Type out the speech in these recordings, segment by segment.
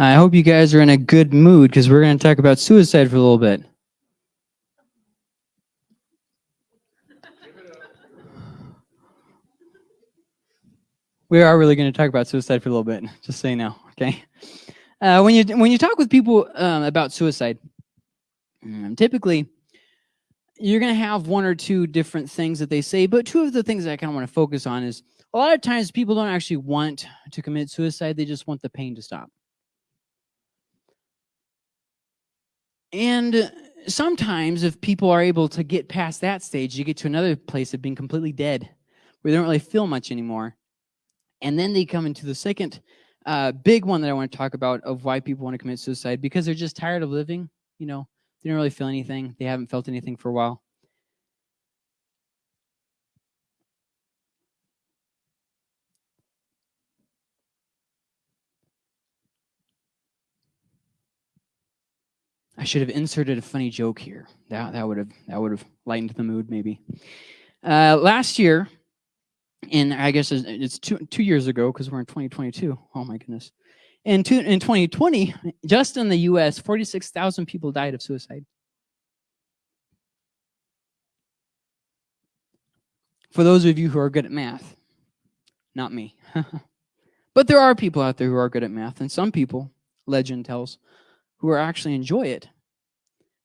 I hope you guys are in a good mood because we're going to talk about suicide for a little bit. We are really going to talk about suicide for a little bit, just so you know, okay? Uh, when, you, when you talk with people um, about suicide, um, typically you're going to have one or two different things that they say, but two of the things that I kind of want to focus on is a lot of times people don't actually want to commit suicide, they just want the pain to stop. And sometimes if people are able to get past that stage, you get to another place of being completely dead, where they don't really feel much anymore. And then they come into the second uh, big one that I want to talk about of why people want to commit suicide, because they're just tired of living, you know, they don't really feel anything. They haven't felt anything for a while. I should have inserted a funny joke here. That that would have that would have lightened the mood maybe. Uh, last year, in I guess it's two two years ago because we're in 2022. Oh my goodness. In two, in 2020, just in the U.S., 46,000 people died of suicide. For those of you who are good at math, not me. but there are people out there who are good at math, and some people, legend tells, who are actually enjoy it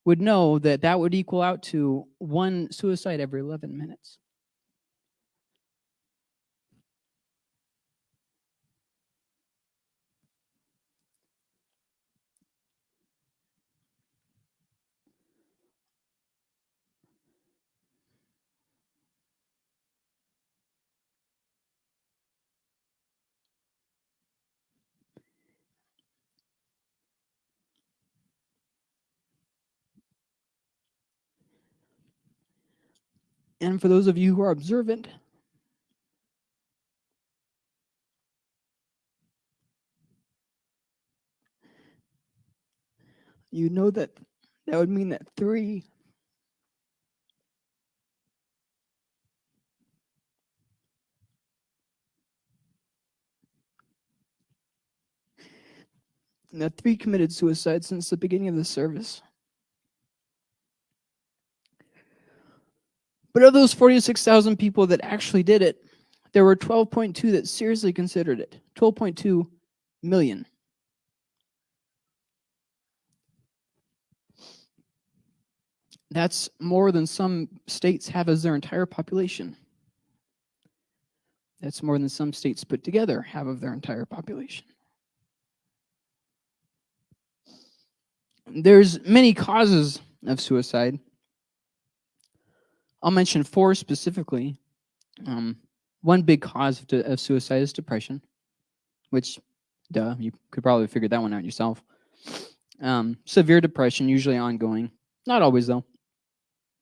would know that that would equal out to one suicide every 11 minutes. And for those of you who are observant, you know that that would mean that three that three committed suicide since the beginning of the service. But of those 46,000 people that actually did it, there were 12.2 that seriously considered it. 12.2 million. That's more than some states have as their entire population. That's more than some states put together have of their entire population. There's many causes of suicide. I'll mention four specifically. Um, one big cause of, of, suicide is depression, which, duh, you could probably figure that one out yourself. Um, severe depression, usually ongoing. Not always, though.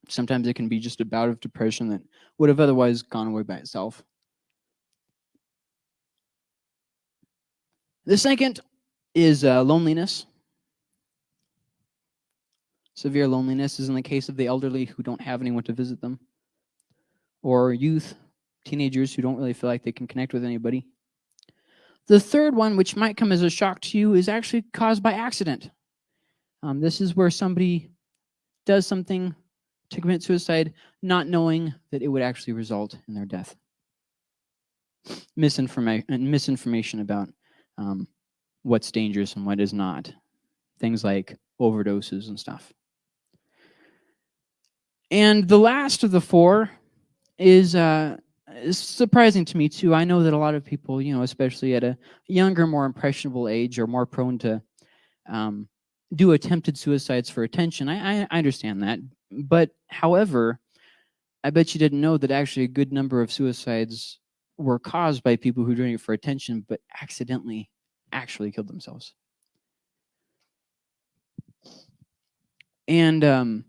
Sometimes it can be just a bout of depression that would have otherwise gone away by itself. The second is uh, loneliness. Severe loneliness is in the case of the elderly who don't have anyone to visit them, or youth, teenagers who don't really feel like they can connect with anybody. The third one, which might come as a shock to you, is actually caused by accident. Um, this is where somebody does something to commit suicide, not knowing that it would actually result in their death. Misinformation, misinformation about um, what's dangerous and what is not. Things like overdoses and stuff. And the last of the four is, uh, is surprising to me too. I know that a lot of people, you know, especially at a younger, more impressionable age, are more prone to um, do attempted suicides for attention. I, I, understand that. But however, I bet you didn't know that actually a good number of suicides were caused by people who are doing it for attention, but accidentally actually killed themselves. And um,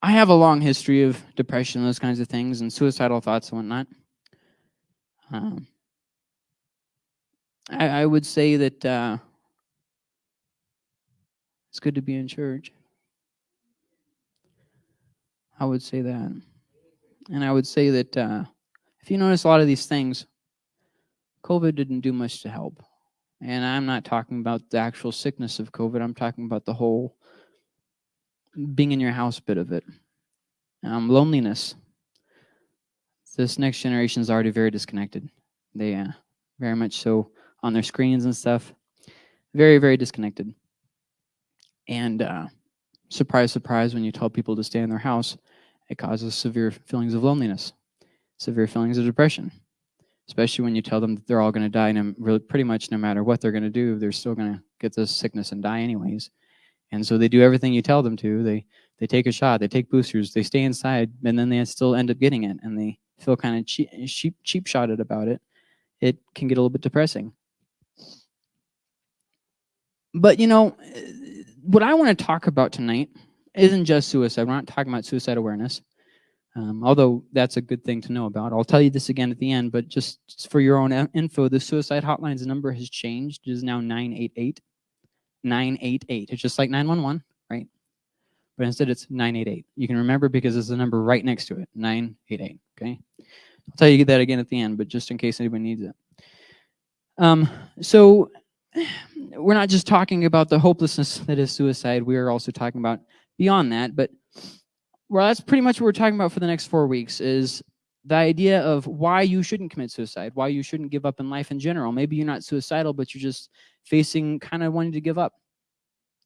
I have a long history of depression, those kinds of things, and suicidal thoughts and whatnot. Um, I, I, would say that uh, it's good to be in church. I would say that. And I would say that uh, if you notice a lot of these things, COVID didn't do much to help. And I'm not talking about the actual sickness of COVID. I'm talking about the whole being in your house bit of it. Um, loneliness. This next generation is already very disconnected. They uh, very much so on their screens and stuff. Very, very disconnected. And uh, surprise, surprise, when you tell people to stay in their house, it causes severe feelings of loneliness, severe feelings of depression, especially when you tell them that they're all going to die, and really pretty much no matter what they're going to do, they're still going to get this sickness and die anyways. And so they do everything you tell them to. They they take a shot, they take boosters, they stay inside, and then they still end up getting it, and they feel kind of cheap, cheap, cheap shotted about it. It can get a little bit depressing. But you know, what I want to talk about tonight isn't just suicide. We're not talking about suicide awareness, um, although that's a good thing to know about. I'll tell you this again at the end, but just for your own info, the suicide hotline's number has changed. It is now 988. 988. It's just like 911, right? But instead it's 988. You can remember because there's a number right next to it, 988, okay? I'll tell you that again at the end, but just in case anybody needs it. Um, so we're not just talking about the hopelessness that is suicide. We are also talking about beyond that. But well, that's pretty much what we're talking about for the next four weeks is the idea of why you shouldn't commit suicide, why you shouldn't give up in life in general. Maybe you're not suicidal, but you're just facing kind of wanting to give up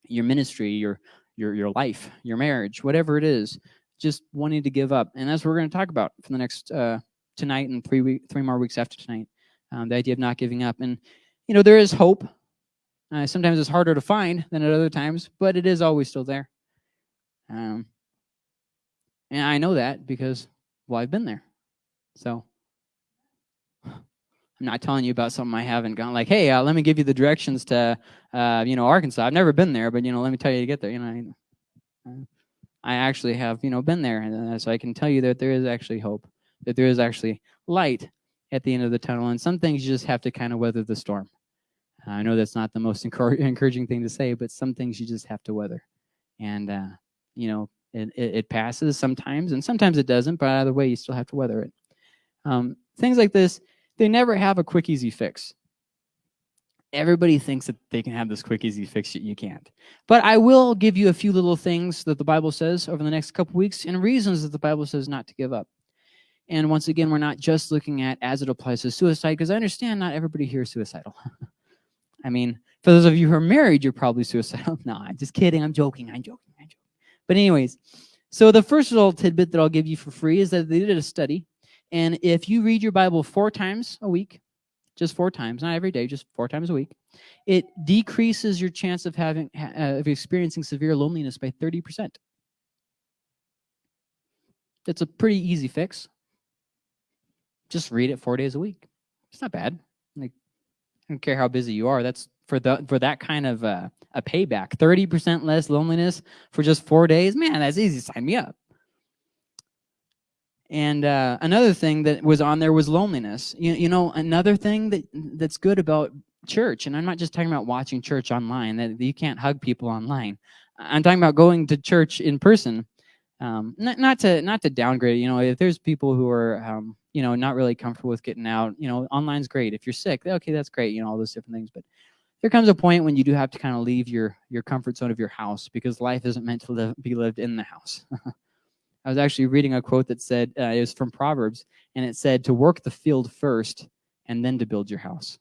your ministry, your your your life, your marriage, whatever it is, just wanting to give up. And that's what we're going to talk about for the next uh, tonight and three week, three more weeks after tonight. Um, the idea of not giving up, and you know there is hope. Uh, sometimes it's harder to find than at other times, but it is always still there. Um, and I know that because, well, I've been there. So I'm not telling you about something I haven't gone like, hey, uh, let me give you the directions to, uh, you know, Arkansas. I've never been there, but, you know, let me tell you to get there. You know, I, I actually have, you know, been there. And so I can tell you that there is actually hope, that there is actually light at the end of the tunnel. And some things you just have to kind of weather the storm. I know that's not the most encouraging thing to say, but some things you just have to weather. And, uh, you know, it, it, passes sometimes, and sometimes it doesn't, but either way, you still have to weather it. Um, things like this, they never have a quick, easy fix. Everybody thinks that they can have this quick, easy fix. You can't. But I will give you a few little things that the Bible says over the next couple weeks and reasons that the Bible says not to give up. And once again, we're not just looking at as it applies to suicide, because I understand not everybody here is suicidal. I mean, for those of you who are married, you're probably suicidal. no, I'm just kidding. I'm joking. I'm joking. I'm joking. But anyways, so the first little tidbit that I'll give you for free is that they did a study and if you read your Bible four times a week, just four times, not every day, just four times a week, it decreases your chance of having uh, of experiencing severe loneliness by 30%. It's a pretty easy fix. Just read it four days a week. It's not bad. Like, I don't care how busy you are. That's for the for that kind of uh, a payback. 30% less loneliness for just four days. Man, that's easy. Sign me up. And uh, another thing that was on there was loneliness. You, you know, another thing that that's good about church, and I'm not just talking about watching church online, that you can't hug people online. I'm talking about going to church in person. Um, not, not to not to downgrade. You know, if there's people who are um, you know not really comfortable with getting out, you know, online's great. If you're sick, okay, that's great. You know, all those different things. But there comes a point when you do have to kind of leave your your comfort zone of your house because life isn't meant to live, be lived in the house. I was actually reading a quote that said, uh, it was from Proverbs, and it said to work the field first and then to build your house.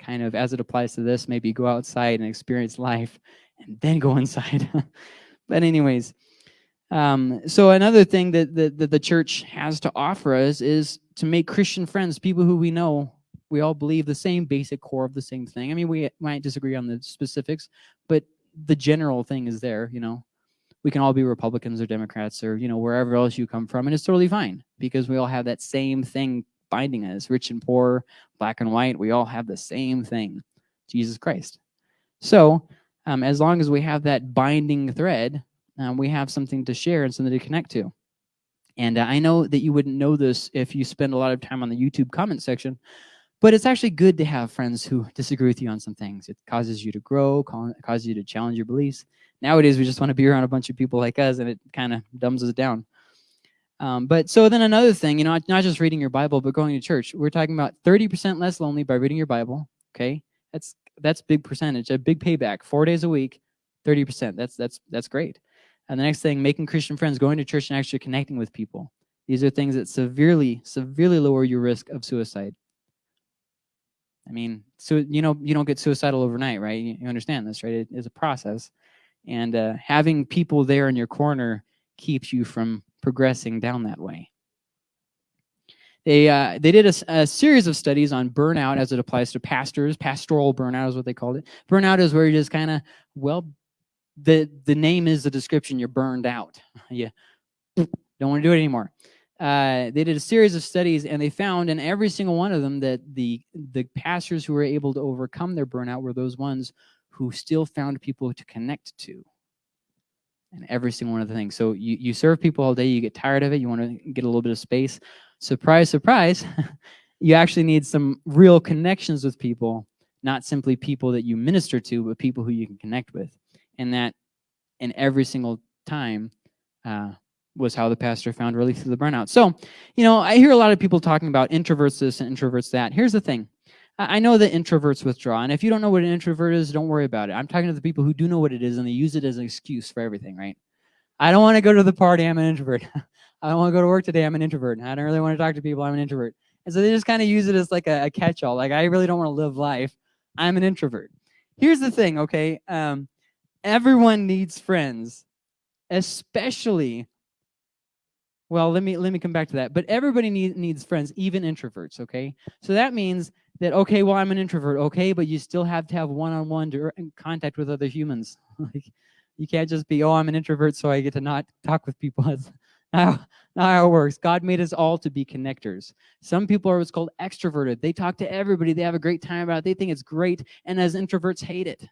Kind of as it applies to this, maybe go outside and experience life and then go inside. but anyways, um, so another thing that, that, that the church has to offer us is to make Christian friends, people who we know we all believe the same basic core of the same thing. I mean, we might disagree on the specifics, but the general thing is there, you know we can all be Republicans or Democrats or, you know, wherever else you come from. And it's totally fine because we all have that same thing binding us, rich and poor, black and white. We all have the same thing, Jesus Christ. So um, as long as we have that binding thread, um, we have something to share and something to connect to. And uh, I know that you wouldn't know this if you spend a lot of time on the YouTube comment section, but it's actually good to have friends who disagree with you on some things. It causes you to grow, causes you to challenge your beliefs. Nowadays, we just want to be around a bunch of people like us, and it kind of dumbs us down. Um, but so then another thing, you know, not just reading your Bible, but going to church. We're talking about 30% less lonely by reading your Bible, Okay, that's that's big percentage, a big payback. Four days a week, 30%. That's that's that's great. And the next thing, making Christian friends, going to church and actually connecting with people. These are things that severely, severely lower your risk of suicide. I mean, so you know, you don't get suicidal overnight, right? You, you understand this, right? It is a process, and uh, having people there in your corner keeps you from progressing down that way. They uh, they did a, a, series of studies on burnout as it applies to pastors. Pastoral burnout is what they called it. Burnout is where you just kind of well, the the name is the description. You're burned out. yeah, don't want to do it anymore uh, they did a series of studies and they found in every single one of them that the the pastors who were able to overcome their burnout were those ones who still found people to connect to and every single one of the things. So you, you serve people all day you get tired of it you want to get a little bit of space. Surprise surprise you actually need some real connections with people not simply people that you minister to but people who you can connect with. And that in every single time uh, was how the pastor found relief through the burnout. So, you know, I hear a lot of people talking about introverts this and introverts that. Here's the thing. I know that introverts withdraw, and if you don't know what an introvert is, don't worry about it. I'm talking to the people who do know what it is, and they use it as an excuse for everything, right? I don't want to go to the party, I'm an introvert. I don't want to go to work today, I'm an introvert. I don't really want to talk to people, I'm an introvert. And so they just kind of use it as like a, a catch-all. Like, I really don't want to live life. I'm an introvert. Here's the thing, okay? Um, everyone needs friends, especially well, let me let me come back to that. But everybody need, needs friends, even introverts, okay? So that means that, okay, well, I'm an introvert, okay, but you still have to have one-on-one -on -one contact with other humans. like, you can't just be, oh, I'm an introvert, so I get to not talk with people. That's not, not how it works. God made us all to be connectors. Some people are what's called extroverted. They talk to everybody. They have a great time about it. They think it's great, and as introverts, hate it.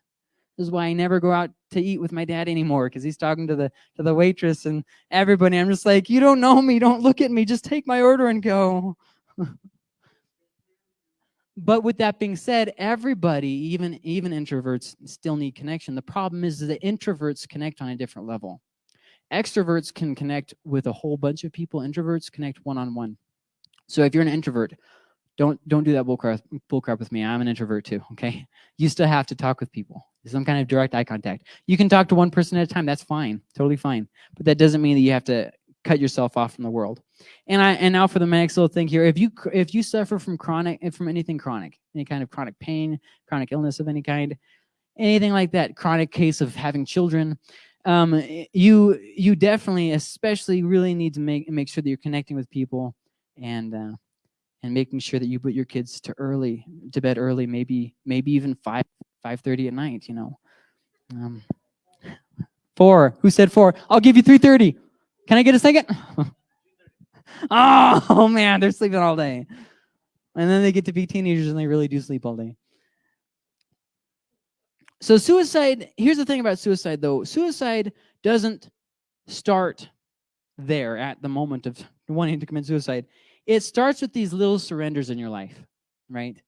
This is why I never go out to eat with my dad anymore because he's talking to the to the waitress and everybody. I'm just like, you don't know me. Don't look at me. Just take my order and go. but with that being said, everybody, even even introverts, still need connection. The problem is that introverts connect on a different level. Extroverts can connect with a whole bunch of people. Introverts connect one-on-one. -on -one. So if you're an introvert, don't don't do that bullcrap bullcrap with me. I'm an introvert too. Okay, you still have to talk with people. Some kind of direct eye contact. You can talk to one person at a time. That's fine, totally fine. But that doesn't mean that you have to cut yourself off from the world. And I and now for the next little thing here. If you if you suffer from chronic from anything chronic, any kind of chronic pain, chronic illness of any kind, anything like that, chronic case of having children, um, you you definitely, especially, really need to make make sure that you're connecting with people and. Uh, and making sure that you put your kids to early to bed early maybe maybe even 5 5.30 at night you know? Um, four who said four? I'll give you 3.30 can i get a second? Oh man they're sleeping all day. And then they get to be teenagers and they really do sleep all day. So suicide here's the thing about suicide though. Suicide doesn't start there at the moment of wanting to commit suicide it starts with these little surrenders in your life, right?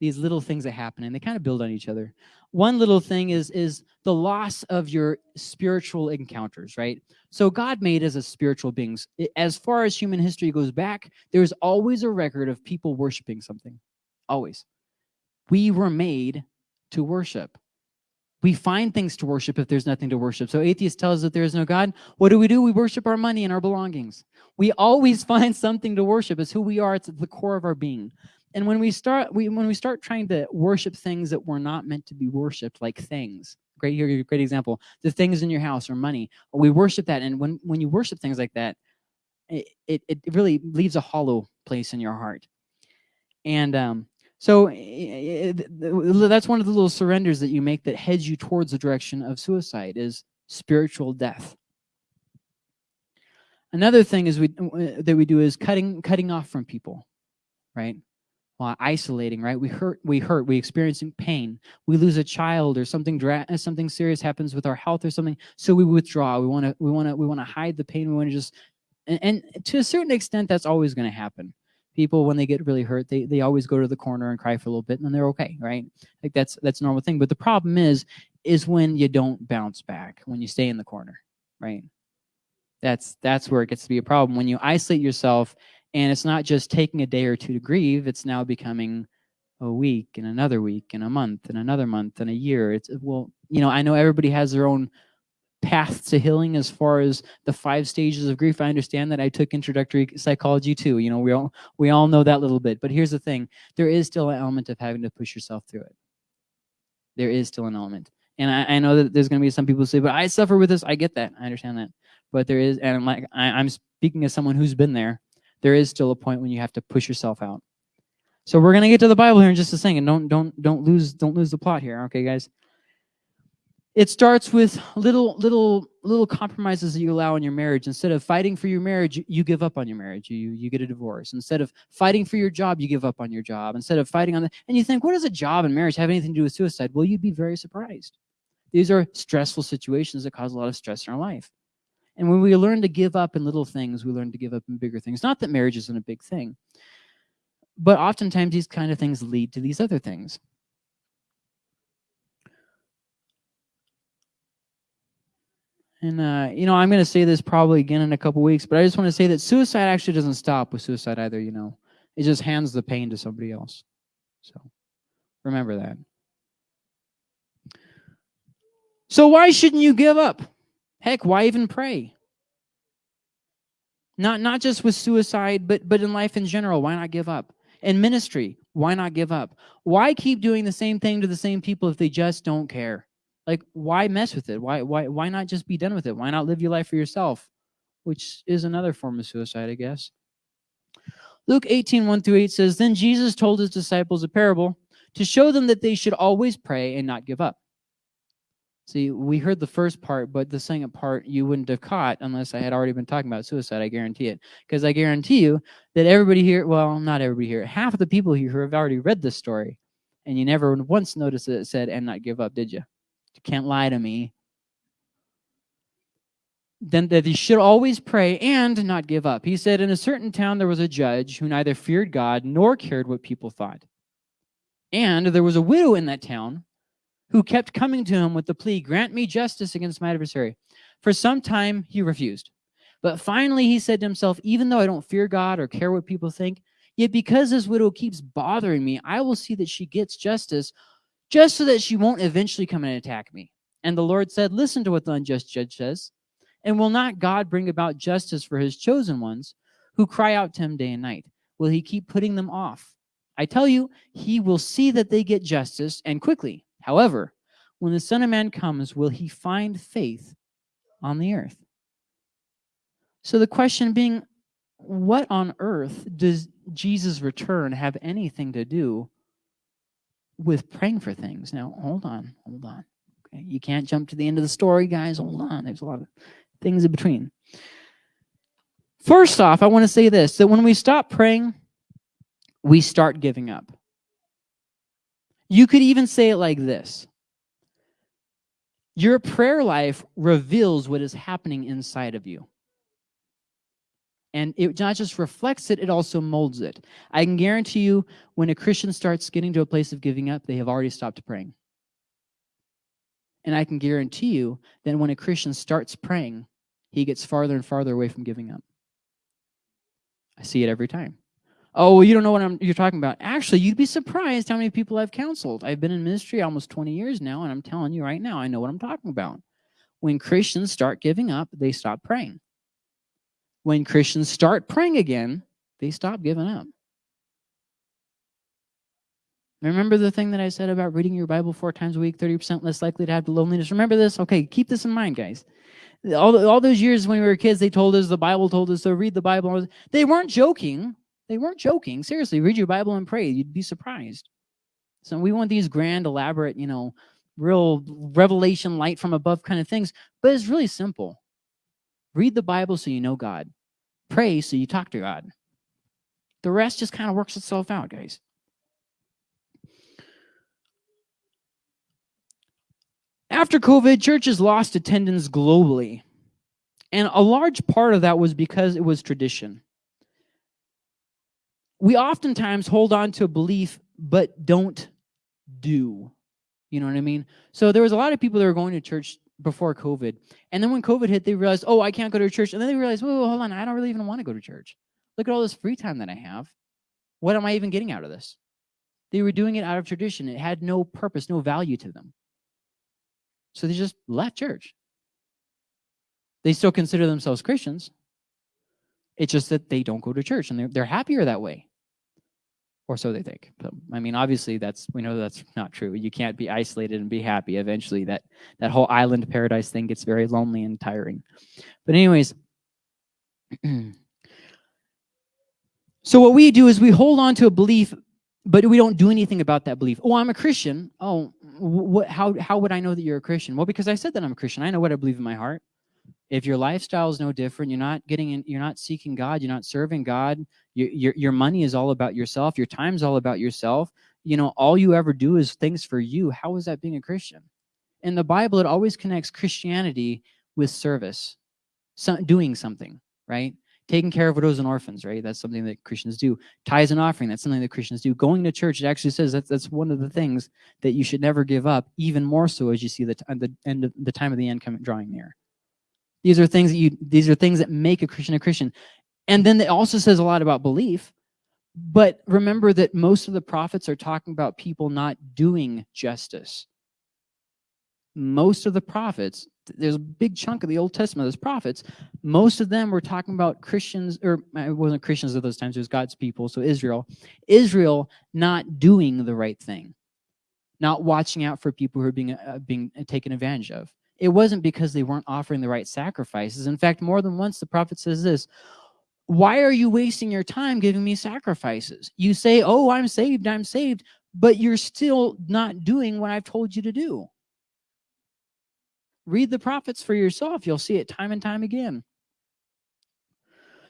These little things that happen and they kind of build on each other. One little thing is, is the loss of your spiritual encounters, right? So God made us as spiritual beings. As far as human history goes back, there's always a record of people worshiping something, always. We were made to worship. We find things to worship if there's nothing to worship. So atheists tell us that there is no God. What do we do? We worship our money and our belongings. We always find something to worship. It's who we are. It's at the core of our being. And when we start, we, when we start trying to worship things that were not meant to be worshipped, like things, great here, great example, the things in your house or money, we worship that. And when, when you worship things like that, it, it, it really leaves a hollow place in your heart. And um, so eh, eh, eh, that's one of the little surrenders that you make that heads you towards the direction of suicide is spiritual death. Another thing is we that we do is cutting cutting off from people, right? Isolating, right? We hurt, we hurt, we experiencing pain. We lose a child or something something serious happens with our health or something, so we withdraw. We want to we want to we want to hide the pain. We want to just and, and to a certain extent that's always going to happen people when they get really hurt they they always go to the corner and cry for a little bit and then they're okay right? Like that's that's a normal thing. But the problem is is when you don't bounce back when you stay in the corner right? That's that's where it gets to be a problem. When you isolate yourself and it's not just taking a day or two to grieve it's now becoming a week and another week and a month and another month and a year. It's well, you know, I know everybody has their own path to healing as far as the five stages of grief. I understand that I took introductory psychology too. You know, we all we all know that little bit. But here's the thing: there is still an element of having to push yourself through it. There is still an element, and I, I know that there's going to be some people who say, "But I suffer with this." I get that. I understand that. But there is, and I'm like I, I'm speaking as someone who's been there. There is still a point when you have to push yourself out. So we're gonna get to the Bible here in just a second. Don't don't don't lose don't lose the plot here, okay, guys. It starts with little little little compromises that you allow in your marriage. Instead of fighting for your marriage, you give up on your marriage. You you get a divorce. Instead of fighting for your job, you give up on your job. Instead of fighting on the and you think, what does a job and marriage have anything to do with suicide? Well, you'd be very surprised. These are stressful situations that cause a lot of stress in our life. And when we learn to give up in little things, we learn to give up in bigger things. Not that marriage isn't a big thing, but oftentimes these kind of things lead to these other things. And, uh, you know, I'm going to say this probably again in a couple weeks, but I just want to say that suicide actually doesn't stop with suicide either, you know. It just hands the pain to somebody else. So remember that. So why shouldn't you give up? Heck, why even pray? Not, not just with suicide, but, but in life in general, why not give up? In ministry, why not give up? Why keep doing the same thing to the same people if they just don't care? Like, why mess with it? Why, why, why not just be done with it? Why not live your life for yourself? Which is another form of suicide, I guess. Luke 18, 1 through 8 says, Then Jesus told his disciples a parable to show them that they should always pray and not give up. See, we heard the first part, but the second part you wouldn't have caught unless I had already been talking about suicide, I guarantee it. Because I guarantee you that everybody here, well, not everybody here, half of the people here have already read this story, and you never once noticed that it said, and not give up, did you? Can't lie to me. Then that you should always pray and not give up. He said, in a certain town there was a judge who neither feared God nor cared what people thought. And there was a widow in that town who kept coming to him with the plea, Grant me justice against my adversary. For some time he refused. But finally he said to himself, Even though I don't fear God or care what people think, yet because this widow keeps bothering me, I will see that she gets justice just so that she won't eventually come and attack me. And the Lord said, Listen to what the unjust judge says. And will not God bring about justice for his chosen ones who cry out to him day and night? Will he keep putting them off? I tell you, he will see that they get justice and quickly. However, when the Son of Man comes, will he find faith on the earth? So the question being, what on earth does Jesus' return have anything to do with praying for things? Now, hold on, hold on. Okay, you can't jump to the end of the story, guys. Hold on. There's a lot of things in between. First off, I want to say this, that when we stop praying, we start giving up. You could even say it like this. Your prayer life reveals what is happening inside of you. And it not just reflects it, it also molds it. I can guarantee you when a Christian starts getting to a place of giving up, they have already stopped praying. And I can guarantee you that when a Christian starts praying, he gets farther and farther away from giving up. I see it every time oh, well, you don't know what I'm, you're talking about. Actually, you'd be surprised how many people I've counseled. I've been in ministry almost 20 years now, and I'm telling you right now, I know what I'm talking about. When Christians start giving up, they stop praying. When Christians start praying again, they stop giving up. Remember the thing that I said about reading your Bible four times a week, 30% less likely to have loneliness? Remember this? Okay, keep this in mind, guys. All, all those years when we were kids, they told us, the Bible told us to read the Bible. They weren't joking. They weren't joking. Seriously, read your Bible and pray. You'd be surprised. So we want these grand, elaborate, you know, real revelation light from above kind of things. But it's really simple. Read the Bible so you know God. Pray so you talk to God. The rest just kind of works itself out, guys. After COVID, churches lost attendance globally. And a large part of that was because it was tradition we oftentimes hold on to a belief but don't do. You know what I mean? So there was a lot of people that were going to church before COVID. And then when COVID hit, they realized, oh, I can't go to church. And then they realized, whoa, hold on, I don't really even want to go to church. Look at all this free time that I have. What am I even getting out of this? They were doing it out of tradition. It had no purpose, no value to them. So they just left church. They still consider themselves Christians. It's just that they don't go to church and they're, they're happier that way. Or so they think. But, I mean, obviously, that's we know that's not true. You can't be isolated and be happy. Eventually, that that whole island paradise thing gets very lonely and tiring. But anyways, so what we do is we hold on to a belief, but we don't do anything about that belief. Oh, I'm a Christian. Oh, what? How how would I know that you're a Christian? Well, because I said that I'm a Christian. I know what I believe in my heart if your lifestyle is no different you're not getting in you're not seeking god you're not serving god your, your, your money is all about yourself your time's all about yourself you know all you ever do is things for you. How is that being a christian? In the bible it always connects christianity with service so, doing something right? Taking care of widows and orphans right? That's something that christians do. Tithes and offering that's something that christians do. Going to church it actually says that's, that's one of the things that you should never give up even more so as you see the, the end of the time of the end coming drawing near these are things that you these are things that make a Christian a Christian. And then it also says a lot about belief. But remember that most of the prophets are talking about people not doing justice. Most of the prophets, there's a big chunk of the Old Testament, those prophets, most of them were talking about Christians, or it wasn't Christians at those times, it was God's people, so Israel. Israel not doing the right thing, not watching out for people who are being, uh, being taken advantage of. It wasn't because they weren't offering the right sacrifices. In fact, more than once, the prophet says this, why are you wasting your time giving me sacrifices? You say, oh, I'm saved, I'm saved, but you're still not doing what I've told you to do. Read the prophets for yourself. You'll see it time and time again.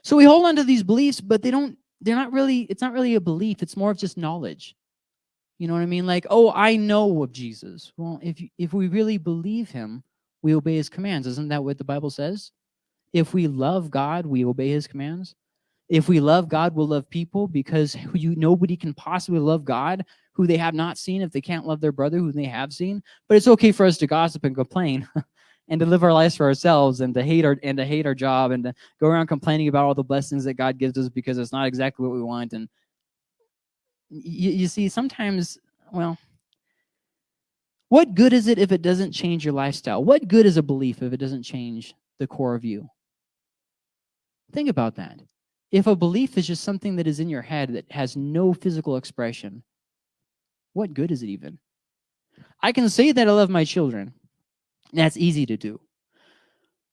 So we hold on to these beliefs, but they don't, they're not really, it's not really a belief. It's more of just knowledge. You know what I mean? Like, oh, I know of Jesus. Well, if, if we really believe him, we obey his commands. Isn't that what the Bible says? If we love God, we obey his commands. If we love God, we'll love people because you, nobody can possibly love God who they have not seen if they can't love their brother who they have seen. But it's okay for us to gossip and complain and to live our lives for ourselves and to hate our and to hate our job and to go around complaining about all the blessings that God gives us because it's not exactly what we want. And you, you see, sometimes, well, what good is it if it doesn't change your lifestyle? What good is a belief if it doesn't change the core of you? Think about that. If a belief is just something that is in your head that has no physical expression, what good is it even? I can say that I love my children. That's easy to do.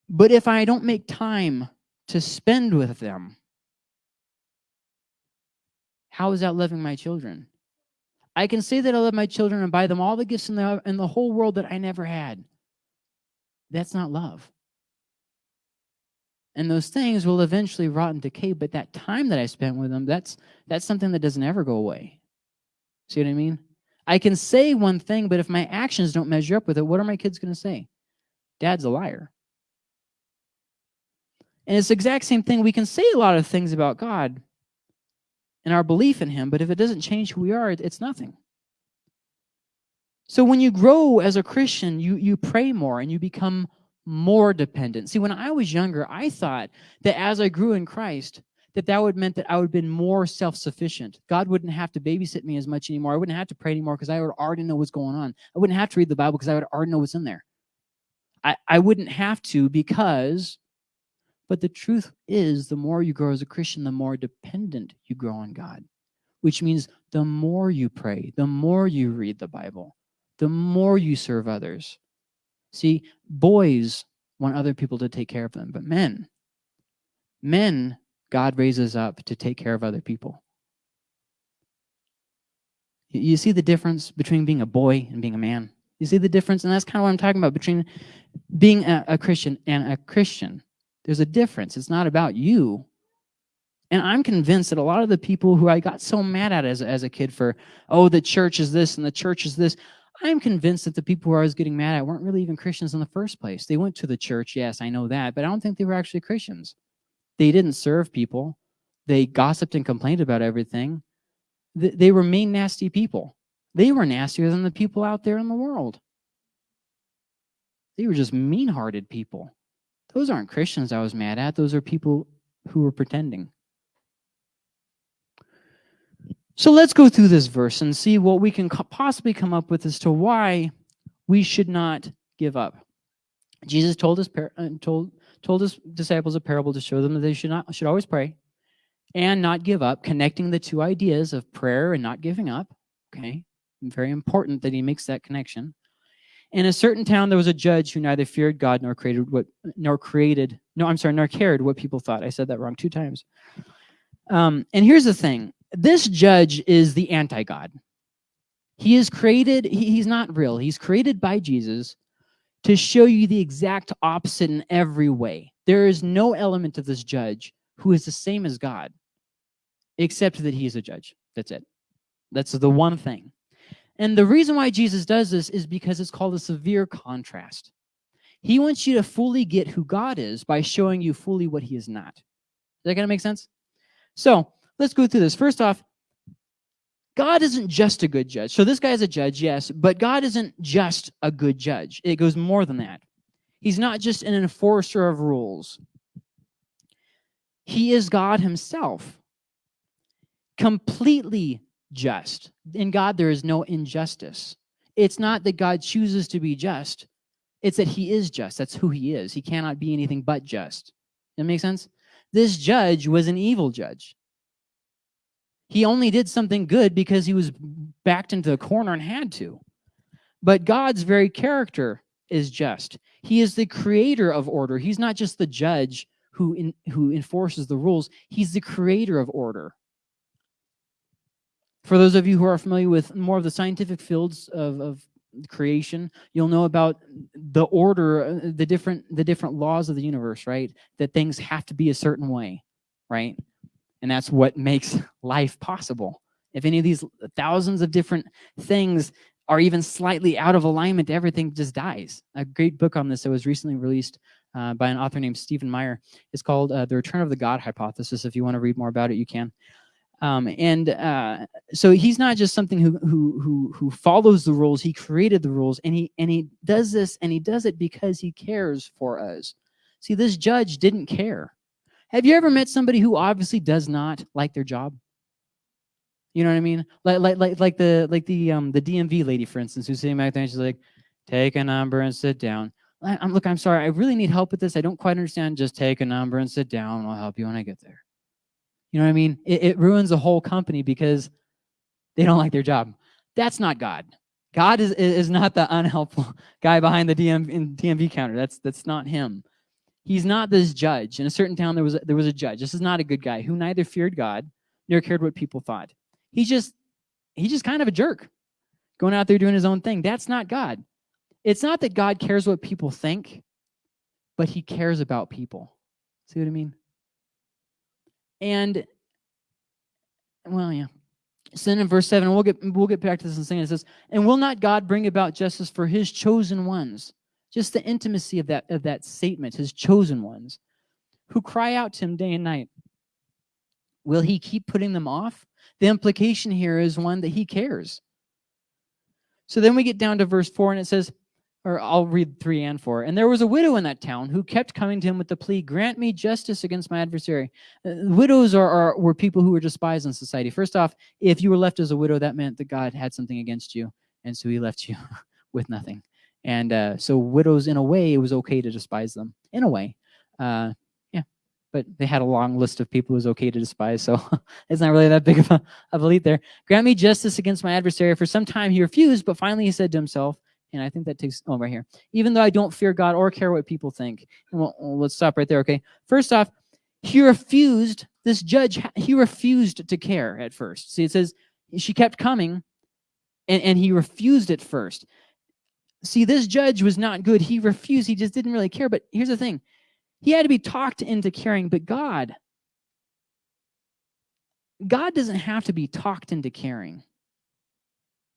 But if I don't make time to spend with them, how is that loving my children? I can say that I love my children and buy them all the gifts in the, in the whole world that I never had. That's not love. And those things will eventually rot and decay, but that time that I spent with them, that's, that's something that doesn't ever go away. See what I mean? I can say one thing, but if my actions don't measure up with it, what are my kids going to say? Dad's a liar. And it's the exact same thing. We can say a lot of things about God, and our belief in him, but if it doesn't change who we are, it's nothing. So when you grow as a Christian, you, you pray more and you become more dependent. See, when I was younger, I thought that as I grew in Christ, that that would meant that I would have been more self-sufficient. God wouldn't have to babysit me as much anymore. I wouldn't have to pray anymore because I would already know what's going on. I wouldn't have to read the Bible because I would already know what's in there. I, I wouldn't have to because but the truth is, the more you grow as a Christian, the more dependent you grow on God, which means the more you pray, the more you read the Bible, the more you serve others. See, boys want other people to take care of them, but men, men, God raises up to take care of other people. You see the difference between being a boy and being a man? You see the difference? And that's kind of what I'm talking about between being a, a Christian and a Christian. There's a difference. It's not about you. And I'm convinced that a lot of the people who I got so mad at as, as a kid for, oh, the church is this and the church is this, I'm convinced that the people who I was getting mad at weren't really even Christians in the first place. They went to the church, yes, I know that, but I don't think they were actually Christians. They didn't serve people. They gossiped and complained about everything. They were mean, nasty people. They were nastier than the people out there in the world. They were just mean-hearted people. Those aren't Christians I was mad at. Those are people who were pretending. So let's go through this verse and see what we can possibly come up with as to why we should not give up. Jesus told his uh, told told his disciples a parable to show them that they should not should always pray and not give up, connecting the two ideas of prayer and not giving up. Okay, very important that he makes that connection. In a certain town, there was a judge who neither feared God nor created what nor created no, I'm sorry, nor cared what people thought. I said that wrong two times. Um, and here's the thing: this judge is the anti-God. He is created. He, he's not real. He's created by Jesus to show you the exact opposite in every way. There is no element of this judge who is the same as God, except that he is a judge. That's it. That's the one thing. And the reason why Jesus does this is because it's called a severe contrast. He wants you to fully get who God is by showing you fully what he is not. Is that going to make sense? So let's go through this. First off, God isn't just a good judge. So this guy is a judge, yes, but God isn't just a good judge. It goes more than that. He's not just an enforcer of rules. He is God himself, completely just. In God, there is no injustice. It's not that God chooses to be just. It's that he is just. That's who he is. He cannot be anything but just. That makes sense? This judge was an evil judge. He only did something good because he was backed into a corner and had to. But God's very character is just. He is the creator of order. He's not just the judge who, in, who enforces the rules. He's the creator of order. For those of you who are familiar with more of the scientific fields of, of creation, you'll know about the order, uh, the different, the different laws of the universe, right? That things have to be a certain way, right? And that's what makes life possible. If any of these thousands of different things are even slightly out of alignment, everything just dies. A great book on this that was recently released uh, by an author named Stephen Meyer is called uh, The Return of the God Hypothesis. If you want to read more about it, you can. Um, and uh, so he's not just something who, who, who, who follows the rules, he created the rules and he, and he does this and he does it because he cares for us. See, this judge didn't care. Have you ever met somebody who obviously does not like their job? You know what I mean? Like like like like the like the um the DMV lady, for instance, who's sitting back there and she's like, take a number and sit down. I, am look, I'm sorry, I really need help with this. I don't quite understand. Just take a number and sit down. I'll help you when I get there. You know what I mean? It, it ruins a whole company because they don't like their job. That's not God. God is is not the unhelpful guy behind the DM, DMV counter. That's that's not him. He's not this judge. In a certain town, there was a, there was a judge. This is not a good guy who neither feared God nor cared what people thought. He just he's just kind of a jerk, going out there doing his own thing. That's not God. It's not that God cares what people think, but he cares about people. See what I mean? And well, yeah. So then in verse 7, we'll get we'll get back to this in a second. It says, And will not God bring about justice for his chosen ones? Just the intimacy of that, of that statement, his chosen ones, who cry out to him day and night. Will he keep putting them off? The implication here is one that he cares. So then we get down to verse 4 and it says, or I'll read 3 and 4. And there was a widow in that town who kept coming to him with the plea, grant me justice against my adversary. Uh, widows are, are, were people who were despised in society. First off, if you were left as a widow, that meant that God had something against you, and so he left you with nothing. And uh, so widows, in a way, it was okay to despise them. In a way. Uh, yeah. But they had a long list of people it was okay to despise, so it's not really that big of a, of a lead there. Grant me justice against my adversary. For some time he refused, but finally he said to himself, and I think that takes, oh, right here. Even though I don't fear God or care what people think. Well, let's stop right there, okay? First off, he refused, this judge, he refused to care at first. See, it says she kept coming, and, and he refused at first. See, this judge was not good. He refused. He just didn't really care. But here's the thing. He had to be talked into caring, but God, God doesn't have to be talked into caring.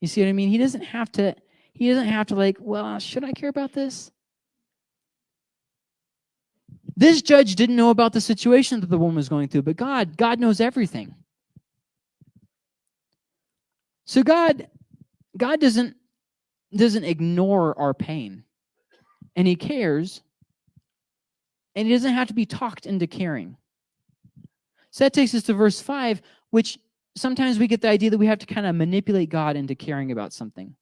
You see what I mean? He doesn't have to, he doesn't have to like, well, should I care about this? This judge didn't know about the situation that the woman was going through, but God, God knows everything. So God, God doesn't doesn't ignore our pain. And he cares. And he doesn't have to be talked into caring. So that takes us to verse 5, which sometimes we get the idea that we have to kind of manipulate God into caring about something.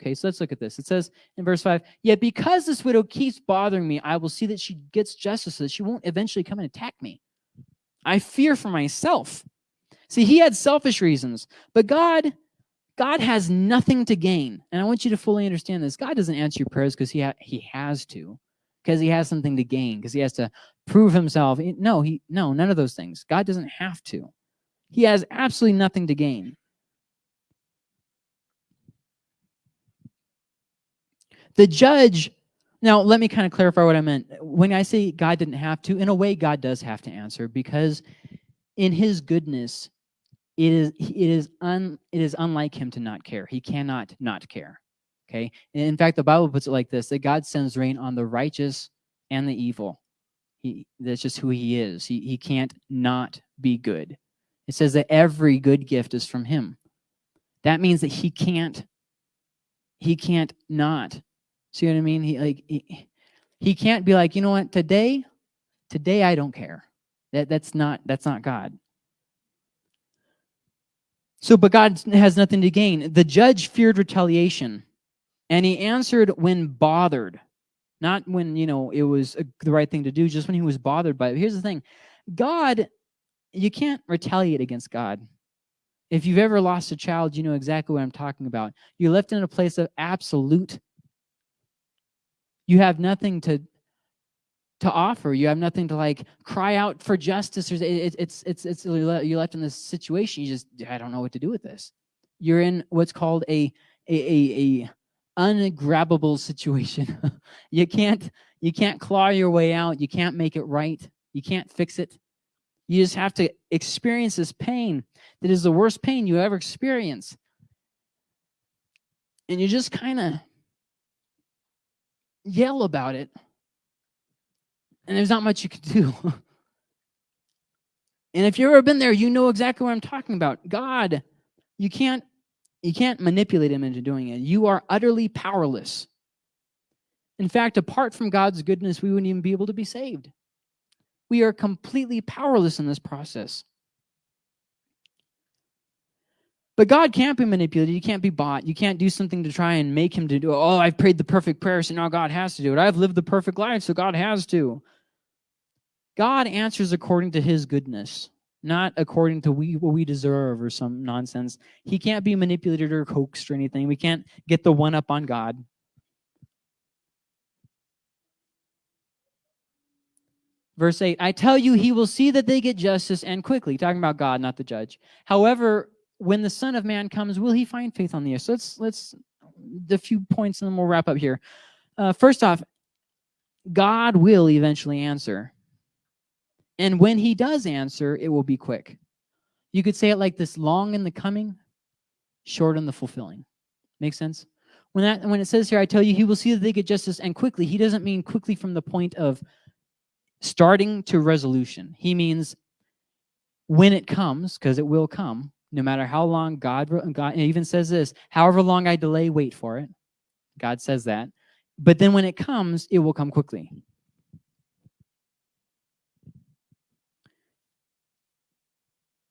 Okay, so let's look at this. It says in verse 5, Yet because this widow keeps bothering me, I will see that she gets justice so that she won't eventually come and attack me. I fear for myself. See, he had selfish reasons, but God, God has nothing to gain. And I want you to fully understand this. God doesn't answer your prayers because he, ha he has to, because he has something to gain, because he has to prove himself. No, he no, none of those things. God doesn't have to. He has absolutely nothing to gain. The judge, now let me kind of clarify what I meant. When I say God didn't have to, in a way, God does have to answer because in his goodness, it is it is un it is unlike him to not care. He cannot not care. Okay. And in fact, the Bible puts it like this: that God sends rain on the righteous and the evil. He that's just who he is. He he can't not be good. It says that every good gift is from him. That means that he can't he can't not. See what I mean? He like he, he can't be like, you know what, today, today I don't care. That that's not that's not God. So, but God has nothing to gain. The judge feared retaliation, and he answered when bothered, not when, you know, it was the right thing to do, just when he was bothered by it. Here's the thing. God you can't retaliate against God. If you've ever lost a child, you know exactly what I'm talking about. You're left in a place of absolute. You have nothing to to offer. You have nothing to like cry out for justice. Or it, it's it's it's you're left in this situation. You just I don't know what to do with this. You're in what's called a a a, a ungrabbable situation. you can't you can't claw your way out. You can't make it right. You can't fix it. You just have to experience this pain that is the worst pain you ever experience. And you just kind of yell about it. And there's not much you can do. and if you've ever been there, you know exactly what I'm talking about. God, you can't you can't manipulate him into doing it. You are utterly powerless. In fact, apart from God's goodness, we wouldn't even be able to be saved. We are completely powerless in this process. But God can't be manipulated. You can't be bought. You can't do something to try and make him to do, oh, I've prayed the perfect prayer, so now God has to do it. I've lived the perfect life, so God has to. God answers according to his goodness, not according to we, what we deserve or some nonsense. He can't be manipulated or coaxed or anything. We can't get the one up on God. Verse 8, I tell you, he will see that they get justice and quickly. Talking about God, not the judge. However, when the Son of Man comes, will he find faith on the earth? So let's, let's, the few points and then we'll wrap up here. Uh, first off, God will eventually answer. And when he does answer, it will be quick. You could say it like this, long in the coming, short in the fulfilling. Make sense? When, that, when it says here, I tell you, he will see that they get justice and quickly, he doesn't mean quickly from the point of starting to resolution. He means when it comes, because it will come, no matter how long God, God even says this, however long I delay, wait for it. God says that. But then when it comes, it will come quickly.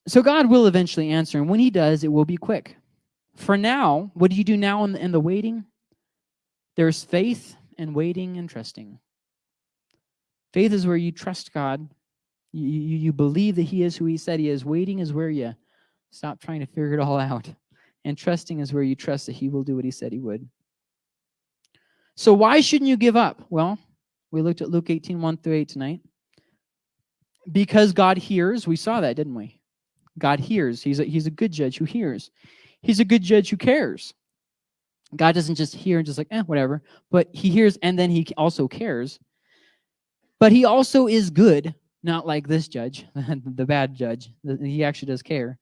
So God will eventually answer, and when he does, it will be quick. For now, what do you do now in the, in the waiting? There's faith and waiting and trusting. Faith is where you trust God. You, you, you believe that he is who he said he is. Waiting is where you stop trying to figure it all out. And trusting is where you trust that he will do what he said he would. So why shouldn't you give up? Well, we looked at Luke 18, 1 through 8 tonight. Because God hears. We saw that, didn't we? God hears. He's a, he's a good judge who hears. He's a good judge who cares. God doesn't just hear and just like, eh, whatever. But he hears and then he also cares. But he also is good, not like this judge, the bad judge. He actually does care.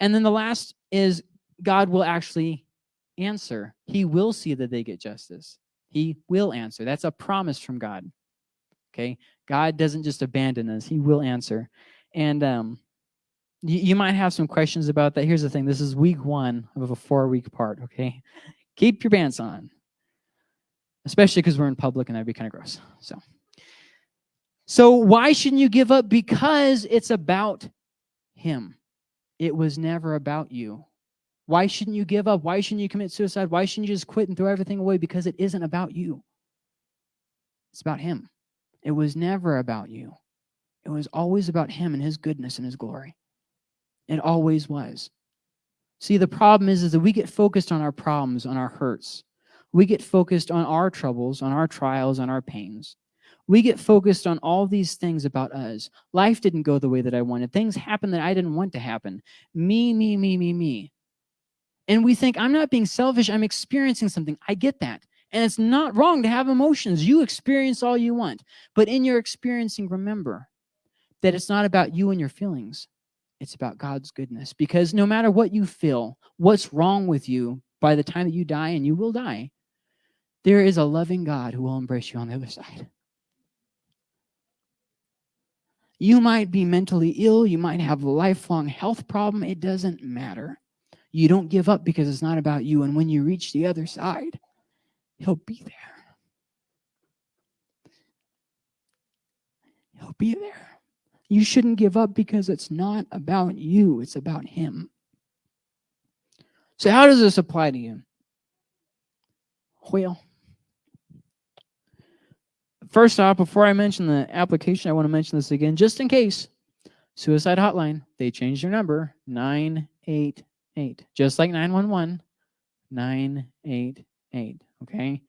And then the last is God will actually answer. He will see that they get justice. He will answer. That's a promise from God. Okay? God doesn't just abandon us. He will answer. And um, you, you might have some questions about that. Here's the thing. This is week one of a four-week part, okay? Keep your pants on. Especially because we're in public and that'd be kind of gross. So. So why shouldn't you give up? Because it's about him. It was never about you. Why shouldn't you give up? Why shouldn't you commit suicide? Why shouldn't you just quit and throw everything away? Because it isn't about you. It's about him. It was never about you. It was always about him and his goodness and his glory. It always was. See, the problem is, is that we get focused on our problems, on our hurts. We get focused on our troubles, on our trials, on our pains. We get focused on all these things about us. Life didn't go the way that I wanted. Things happened that I didn't want to happen. Me, me, me, me, me. And we think, I'm not being selfish. I'm experiencing something. I get that. And it's not wrong to have emotions. You experience all you want. But in your experiencing, remember that it's not about you and your feelings. It's about God's goodness. Because no matter what you feel, what's wrong with you, by the time that you die, and you will die, there is a loving God who will embrace you on the other side. You might be mentally ill. You might have a lifelong health problem. It doesn't matter. You don't give up because it's not about you. And when you reach the other side, He'll be there. He'll be there. You shouldn't give up because it's not about you. It's about him. So how does this apply to you? Well, first off, before I mention the application, I want to mention this again, just in case. Suicide hotline, they changed their number, 988. Just like 911, 988 okay?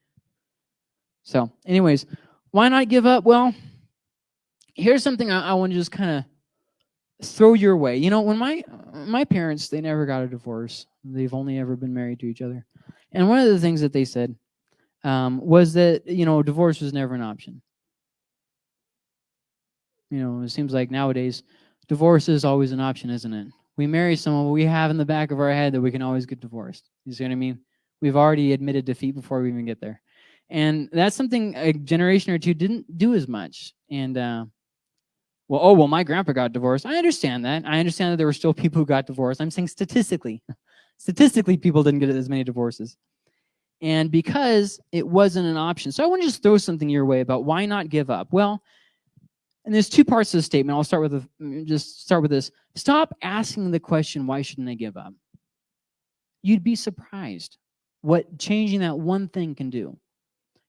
So anyways, why not give up? Well, here's something I, I want to just kind of throw your way. You know, when my my parents, they never got a divorce. They've only ever been married to each other. And one of the things that they said um, was that, you know, divorce was never an option. You know, it seems like nowadays divorce is always an option, isn't it? We marry someone, we have in the back of our head that we can always get divorced. You see what I mean? We've already admitted defeat before we even get there. And that's something a generation or two didn't do as much. And, uh, well, oh, well, my grandpa got divorced. I understand that. I understand that there were still people who got divorced. I'm saying statistically, statistically, people didn't get as many divorces. And because it wasn't an option. So I want to just throw something your way about why not give up. Well, and there's two parts of the statement. I'll start with a, mm, just start with this. Stop asking the question, why shouldn't I give up? You'd be surprised what changing that one thing can do.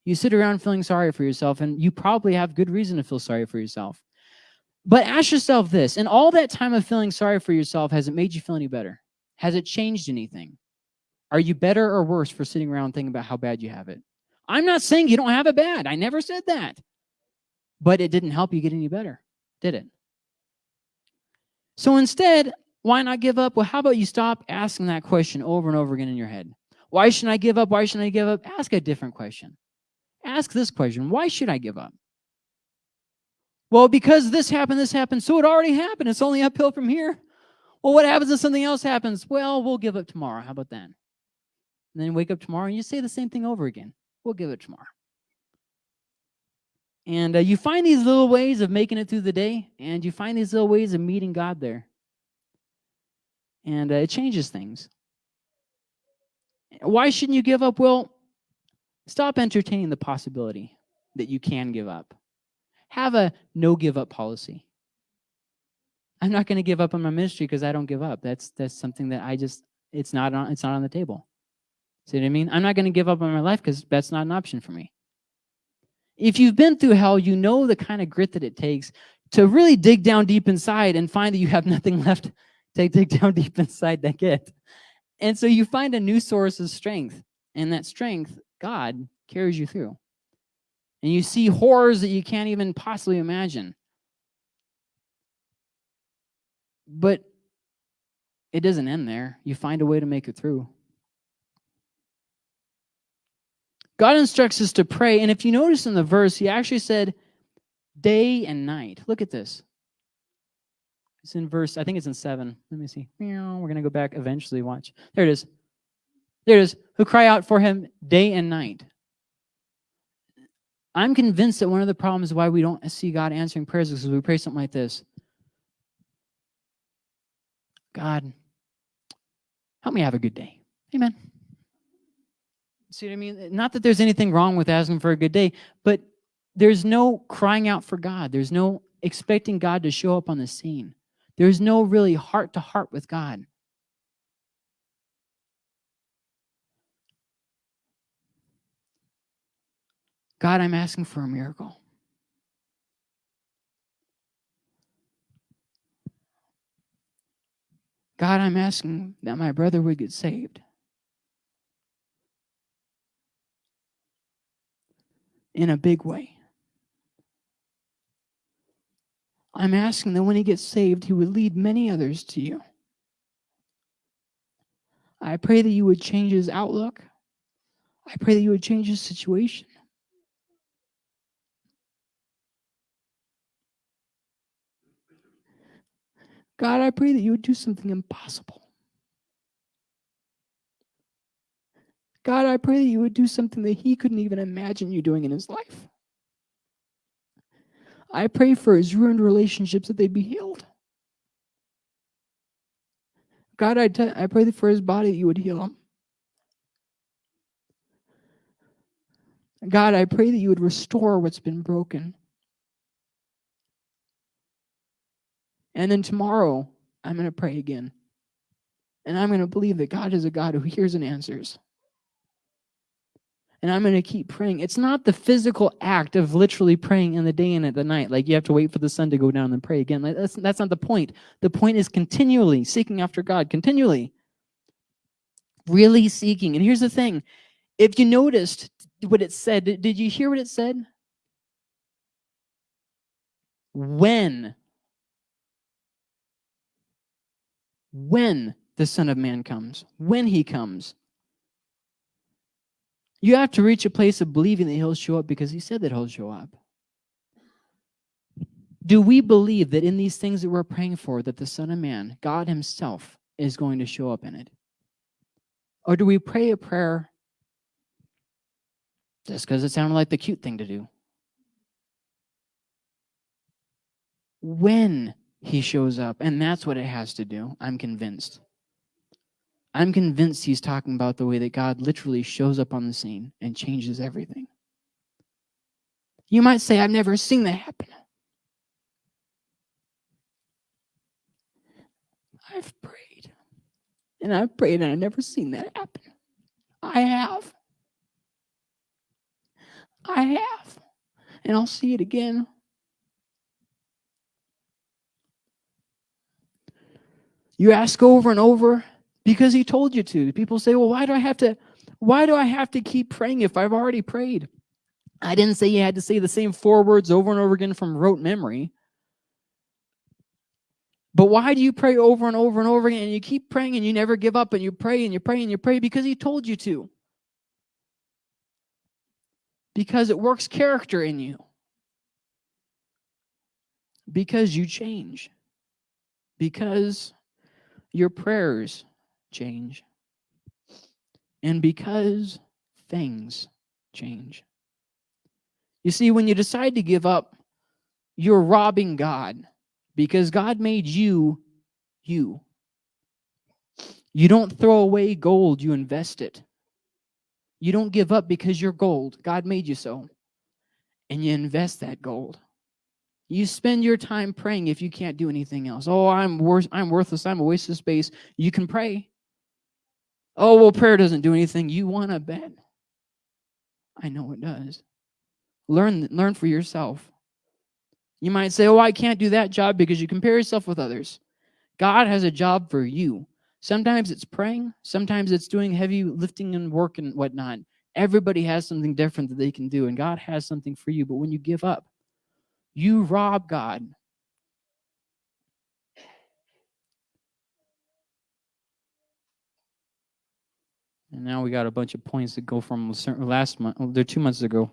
You sit around feeling sorry for yourself, and you probably have good reason to feel sorry for yourself. But ask yourself this, in all that time of feeling sorry for yourself, has it made you feel any better? Has it changed anything? Are you better or worse for sitting around thinking about how bad you have it? I'm not saying you don't have it bad. I never said that. But it didn't help you get any better, did it? So instead, why not give up? Well, how about you stop asking that question over and over again in your head? Why shouldn't I give up? Why shouldn't I give up? Ask a different question. Ask this question. Why should I give up? Well, because this happened, this happened, so it already happened. It's only uphill from here. Well, what happens if something else happens? Well, we'll give up tomorrow. How about that? And then wake up tomorrow and you say the same thing over again. We'll give it tomorrow. And uh, you find these little ways of making it through the day, and you find these little ways of meeting God there. And uh, it changes things. Why shouldn't you give up? Well, stop entertaining the possibility that you can give up. Have a no give up policy. I'm not going to give up on my ministry because I don't give up. That's that's something that I just it's not on it's not on the table. See what I mean? I'm not going to give up on my life because that's not an option for me. If you've been through hell, you know the kind of grit that it takes to really dig down deep inside and find that you have nothing left to dig down deep inside that get. And so you find a new source of strength. And that strength, God, carries you through. And you see horrors that you can't even possibly imagine. But it doesn't end there. You find a way to make it through. God instructs us to pray. And if you notice in the verse, he actually said day and night. Look at this. It's in verse, I think it's in 7. Let me see. We're going to go back eventually. Watch. There it is. There it is. Who cry out for him day and night. I'm convinced that one of the problems why we don't see God answering prayers is because we pray something like this. God, help me have a good day. Amen. See what I mean? Not that there's anything wrong with asking for a good day, but there's no crying out for God. There's no expecting God to show up on the scene. There's no really heart to heart with God. God, I'm asking for a miracle. God, I'm asking that my brother would get saved. In a big way. I'm asking that when he gets saved, he would lead many others to you. I pray that you would change his outlook. I pray that you would change his situation. God, I pray that you would do something impossible. God, I pray that you would do something that he couldn't even imagine you doing in his life. I pray for his ruined relationships that they'd be healed. God, I, I pray that for his body that you would heal him. God, I pray that you would restore what's been broken. And then tomorrow, I'm going to pray again. And I'm going to believe that God is a God who hears and answers. And I'm going to keep praying. It's not the physical act of literally praying in the day and at the night. Like you have to wait for the sun to go down and pray again. Like that's, that's not the point. The point is continually seeking after God, continually. Really seeking. And here's the thing if you noticed what it said, did you hear what it said? When when the Son of Man comes, when he comes. You have to reach a place of believing that he'll show up because he said that he'll show up. Do we believe that in these things that we're praying for, that the Son of Man, God himself, is going to show up in it? Or do we pray a prayer just because it sounded like the cute thing to do? When he shows up. And that's what it has to do. I'm convinced. I'm convinced he's talking about the way that God literally shows up on the scene and changes everything. You might say, I've never seen that happen. I've prayed. And I've prayed and I've never seen that happen. I have. I have. And I'll see it again. You ask over and over because he told you to. People say, well, why do I have to, why do I have to keep praying if I've already prayed? I didn't say you had to say the same four words over and over again from rote memory. But why do you pray over and over and over again and you keep praying and you never give up and you pray and you pray and you pray because he told you to? Because it works character in you. Because you change. Because your prayers change. And because things change. You see, when you decide to give up, you're robbing God because God made you, you. You don't throw away gold, you invest it. You don't give up because you're gold. God made you so. And you invest that gold. You spend your time praying if you can't do anything else. Oh, I'm worth I'm worthless. I'm a waste of space. You can pray. Oh, well, prayer doesn't do anything. You want to bet. I know it does. Learn learn for yourself. You might say, "Oh, I can't do that job because you compare yourself with others." God has a job for you. Sometimes it's praying. Sometimes it's doing heavy lifting and work and whatnot. Everybody has something different that they can do, and God has something for you. But when you give up, you rob God. And now we got a bunch of points that go from last month. Oh, they're two months ago.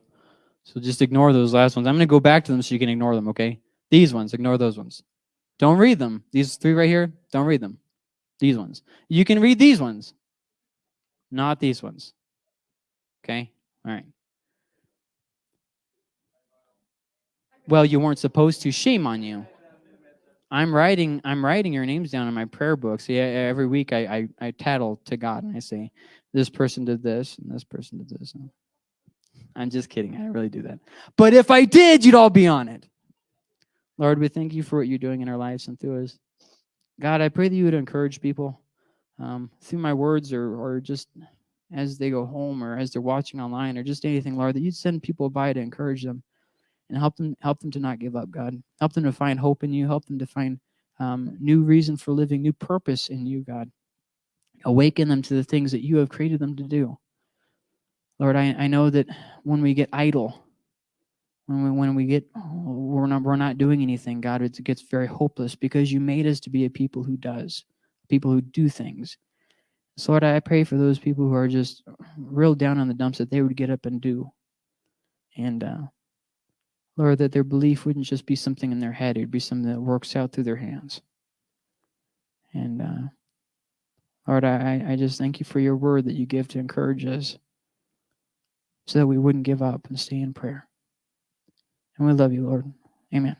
So just ignore those last ones. I'm going to go back to them so you can ignore them, okay? These ones, ignore those ones. Don't read them. These three right here, don't read them. These ones. You can read these ones, not these ones. Okay? All right. Well, you weren't supposed to. Shame on you. I'm writing I'm writing your names down in my prayer books. Yeah, every week I, I, I tattle to God and I say, this person did this and this person did this. I'm just kidding. I really do that. But if I did, you'd all be on it. Lord, we thank you for what you're doing in our lives and through us. God, I pray that you would encourage people um, through my words or, or just as they go home or as they're watching online or just anything, Lord, that you'd send people by to encourage them and help them help them to not give up, God. Help them to find hope in you. Help them to find um, new reason for living, new purpose in you, God. Awaken them to the things that you have created them to do. Lord, I, I know that when we get idle, when we, when we get we're not we're not doing anything, God, it gets very hopeless because you made us to be a people who does, people who do things. So Lord, I pray for those people who are just real down on the dumps that they would get up and do. And uh, Lord, that their belief wouldn't just be something in their head, it'd be something that works out through their hands. And uh, Lord, I, I just thank you for your word that you give to encourage us so that we wouldn't give up and stay in prayer. And we love you, Lord. Amen.